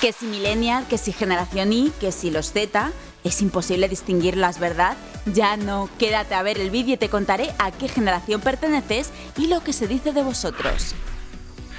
Que si millennial, que si generación Y, que si los Z, es imposible distinguirlas, ¿verdad? Ya no, quédate a ver el vídeo y te contaré a qué generación perteneces y lo que se dice de vosotros.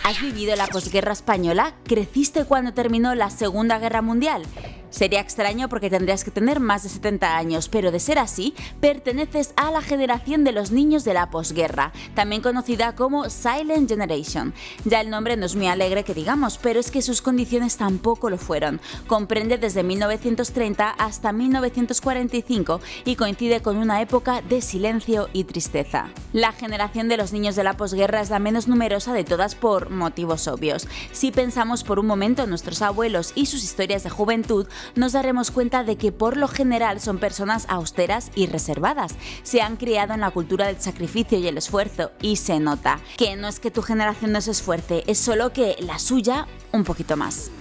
¿Has vivido la posguerra española? ¿Creciste cuando terminó la Segunda Guerra Mundial? Sería extraño porque tendrías que tener más de 70 años, pero de ser así, perteneces a la generación de los niños de la posguerra, también conocida como Silent Generation. Ya el nombre no es muy alegre que digamos, pero es que sus condiciones tampoco lo fueron. Comprende desde 1930 hasta 1945 y coincide con una época de silencio y tristeza. La generación de los niños de la posguerra es la menos numerosa de todas por motivos obvios. Si pensamos por un momento en nuestros abuelos y sus historias de juventud, nos daremos cuenta de que por lo general son personas austeras y reservadas. Se han criado en la cultura del sacrificio y el esfuerzo y se nota que no es que tu generación no se esfuerce, es solo que la suya un poquito más.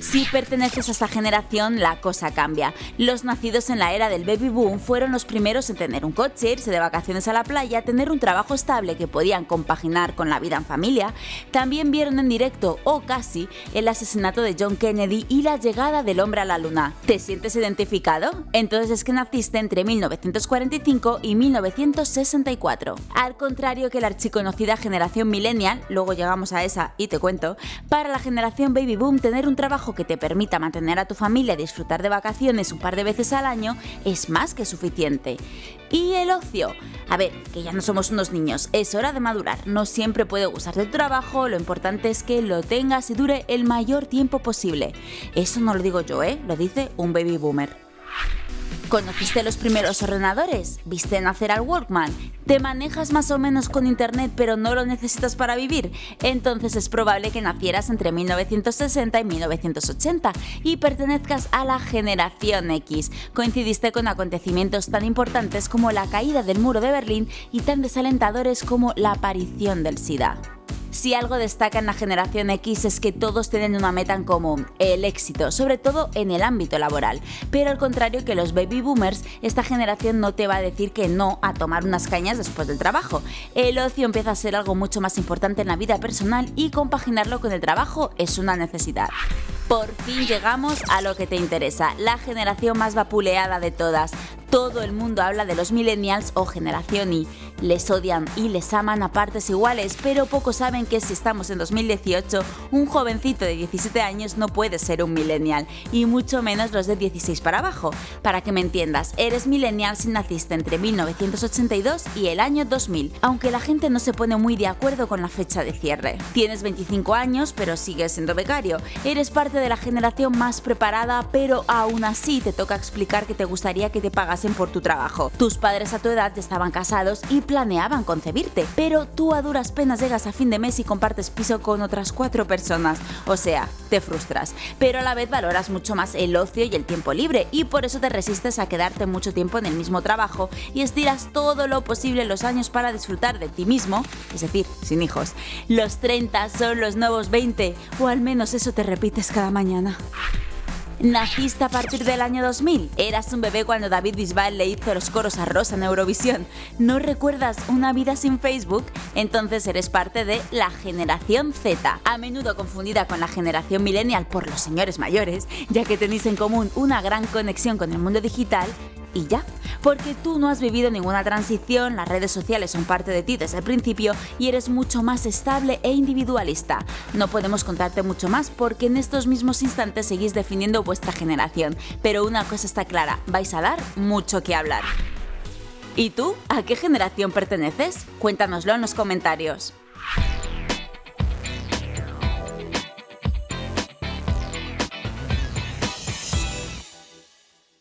Si perteneces a esta generación, la cosa cambia. Los nacidos en la era del baby boom fueron los primeros en tener un coche, irse de vacaciones a la playa, tener un trabajo estable que podían compaginar con la vida en familia. También vieron en directo, o casi, el asesinato de John Kennedy y la llegada del hombre a la luna. ¿Te sientes identificado? Entonces es que naciste entre 1945 y 1964. Al contrario que la archiconocida generación millennial, luego llegamos a esa y te cuento, para la generación baby boom tener un trabajo que te permita mantener a tu familia y disfrutar de vacaciones un par de veces al año es más que suficiente. Y el ocio. A ver, que ya no somos unos niños, es hora de madurar. No siempre puede gustar de tu trabajo, lo importante es que lo tengas y dure el mayor tiempo posible. Eso no lo digo yo, ¿eh? Lo dice un baby boomer. ¿Conociste los primeros ordenadores? ¿Viste nacer al Walkman? ¿Te manejas más o menos con internet pero no lo necesitas para vivir? Entonces es probable que nacieras entre 1960 y 1980 y pertenezcas a la generación X. Coincidiste con acontecimientos tan importantes como la caída del muro de Berlín y tan desalentadores como la aparición del SIDA. Si algo destaca en la generación X es que todos tienen una meta en común, el éxito, sobre todo en el ámbito laboral. Pero al contrario que los baby boomers, esta generación no te va a decir que no a tomar unas cañas después del trabajo. El ocio empieza a ser algo mucho más importante en la vida personal y compaginarlo con el trabajo es una necesidad. Por fin llegamos a lo que te interesa, la generación más vapuleada de todas. Todo el mundo habla de los millennials o generación Y. Les odian y les aman a partes iguales, pero pocos saben que si estamos en 2018, un jovencito de 17 años no puede ser un millennial, y mucho menos los de 16 para abajo. Para que me entiendas, eres millennial si naciste entre 1982 y el año 2000, aunque la gente no se pone muy de acuerdo con la fecha de cierre. Tienes 25 años, pero sigues siendo becario. Eres parte de la generación más preparada, pero aún así te toca explicar que te gustaría que te pagasen por tu trabajo. Tus padres a tu edad estaban casados y planeaban concebirte, pero tú a duras penas llegas a fin de mes y compartes piso con otras cuatro personas, o sea, te frustras, pero a la vez valoras mucho más el ocio y el tiempo libre y por eso te resistes a quedarte mucho tiempo en el mismo trabajo y estiras todo lo posible los años para disfrutar de ti mismo, es decir, sin hijos. Los 30 son los nuevos 20, o al menos eso te repites cada mañana. Naciste a partir del año 2000. Eras un bebé cuando David Bisbal le hizo los coros a Rosa en Eurovisión. ¿No recuerdas una vida sin Facebook? Entonces eres parte de la generación Z, a menudo confundida con la generación millennial por los señores mayores, ya que tenéis en común una gran conexión con el mundo digital y ya. Porque tú no has vivido ninguna transición, las redes sociales son parte de ti desde el principio y eres mucho más estable e individualista. No podemos contarte mucho más porque en estos mismos instantes seguís definiendo vuestra generación, pero una cosa está clara, vais a dar mucho que hablar. ¿Y tú? ¿A qué generación perteneces? Cuéntanoslo en los comentarios.